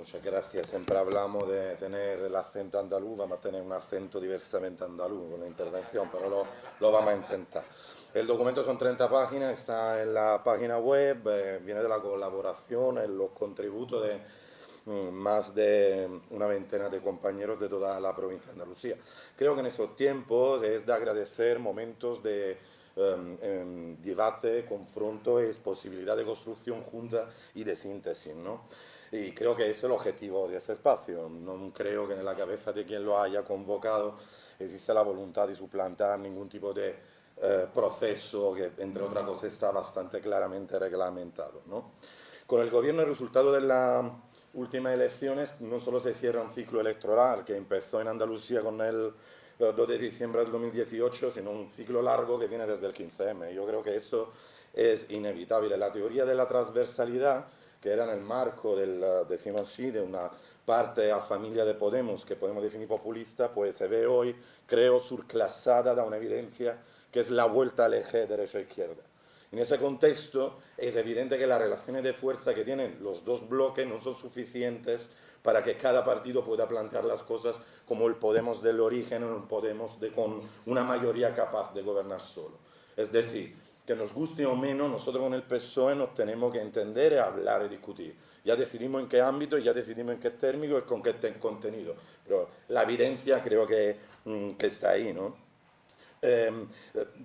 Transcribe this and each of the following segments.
muchas gracias. Siempre hablamos de tener el acento andaluz, vamos a tener un acento diversamente andaluz con la intervención, pero lo, lo vamos a intentar. El documento son 30 páginas, está en la página web, eh, viene de la colaboración, en los contributos de mm, más de una veintena de compañeros de toda la provincia de Andalucía. Creo que en esos tiempos es de agradecer momentos de em, em, debate, confronto, es posibilidad de construcción junta y de síntesis. ¿no? Y creo que ese es el objetivo de ese espacio. No creo que en la cabeza de quien lo haya convocado exista la voluntad de suplantar ningún tipo de eh, proceso que, entre otras cosas, está bastante claramente reglamentado. ¿no? Con el gobierno, el resultado de las últimas elecciones no solo se cierra un ciclo electoral que empezó en Andalucía con el 2 de diciembre del 2018, sino un ciclo largo que viene desde el 15M. Yo creo que esto es inevitable. La teoría de la transversalidad que era en el marco del, eh, decimos así, de una parte a familia de Podemos que podemos definir populista, pues se ve hoy, creo, surclasada de una evidencia que es la vuelta al eje derecha-izquierda. En ese contexto es evidente que las relaciones de fuerza que tienen los dos bloques no son suficientes para que cada partido pueda plantear las cosas como el Podemos del origen o el Podemos de, con una mayoría capaz de gobernar solo. Es decir, que nos guste o menos, nosotros con el PSOE nos tenemos que entender, hablar y discutir. Ya decidimos en qué ámbito, ya decidimos en qué término y con qué contenido. Pero la evidencia creo que, mm, que está ahí, ¿no? Em,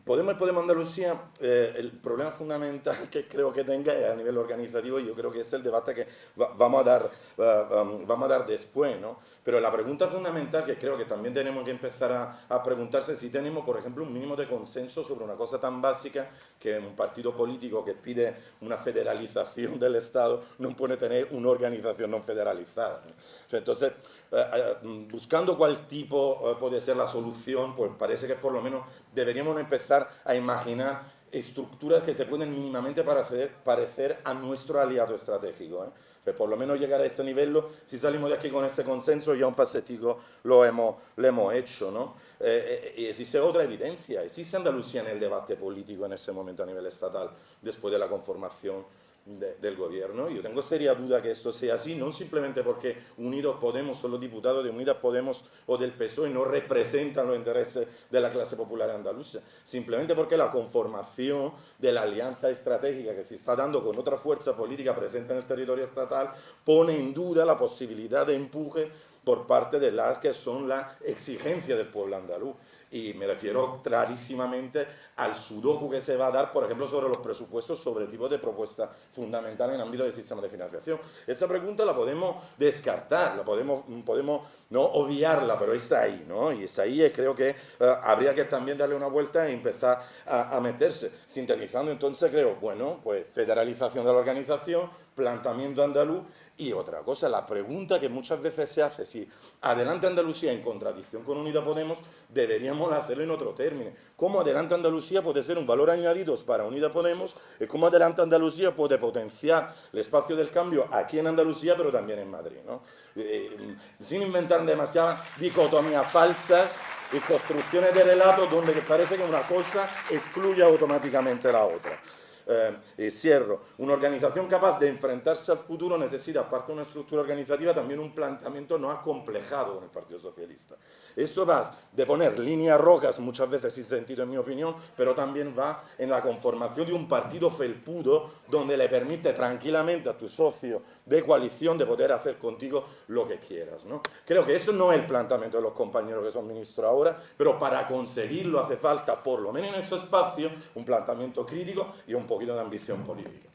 Podemos, Podemos Andalucía, eh, el problema fundamental que creo que tenga a nivel organizativo y yo creo que es el debate que vamos, a dar, vamos a dar después, ¿no? Pero la pregunta fundamental que creo que también tenemos que empezar a, a preguntarse si tenemos, por ejemplo, un mínimo de consenso sobre una cosa tan básica que un partido político que pide una federalización del Estado no puede tener una organización no federalizada. Entonces, eh, eh, buscando cuál tipo puede ser la solución, pues parece que por lo menos deberíamos empezar a imaginar estructuras que se pueden mínimamente parecer, parecer a nuestro aliado estratégico. ¿eh? Pues por lo menos llegar a este nivel, si salimos de aquí con este consenso, ya un pasetico lo hemos, lo hemos hecho. ¿no? Eh, eh, existe otra evidencia, existe Andalucía en el debate político en ese momento a nivel estatal, después de la conformación del gobierno. Yo tengo seria duda que esto sea así, no simplemente porque Unidos Podemos o los diputados de Unidas Podemos o del PSOE no representan los intereses de la clase popular andaluza, simplemente porque la conformación de la alianza estratégica que se está dando con otra fuerza política presente en el territorio estatal pone en duda la posibilidad de empuje por parte de las que son la exigencia del pueblo andaluz y me refiero clarísimamente al sudoku que se va a dar, por ejemplo, sobre los presupuestos, sobre tipo de propuesta fundamental en el ámbito del sistema de financiación. Esa pregunta la podemos descartar, la podemos, podemos no obviarla, pero está ahí, ¿no? Y está ahí y creo que eh, habría que también darle una vuelta e empezar a meterse. Sintetizando, entonces creo, bueno, pues federalización de la organización, planteamiento andaluz y otra cosa, la pregunta que muchas veces se hace, si adelante Andalucía en contradicción con Unida Podemos, deberíamos hacerlo en otro término. ¿Cómo adelante Andalucía puede ser un valor añadido para Unida Podemos? ¿Y cómo adelante Andalucía puede potenciar el espacio del cambio aquí en Andalucía, pero también en Madrid? ¿no? Eh, sin inventar demasiadas dicotomías falsas y construcciones de relatos donde parece que una cosa excluye automáticamente la otra eh, cierro, una organización capaz de enfrentarse al futuro necesita, aparte de una estructura organizativa, también un planteamiento no acomplejado con el Partido Socialista. Esto va de poner líneas rojas, muchas veces sin sentido en mi opinión, pero también va en la conformación de un partido felpudo donde le permite tranquilamente a tu socio de coalición de poder hacer contigo lo que quieras. ¿no? Creo que eso no es el planteamiento de los compañeros que son ministros ahora, pero para conseguirlo hace falta, por lo menos en ese espacio, un planteamiento crítico y un poquito de ambición política.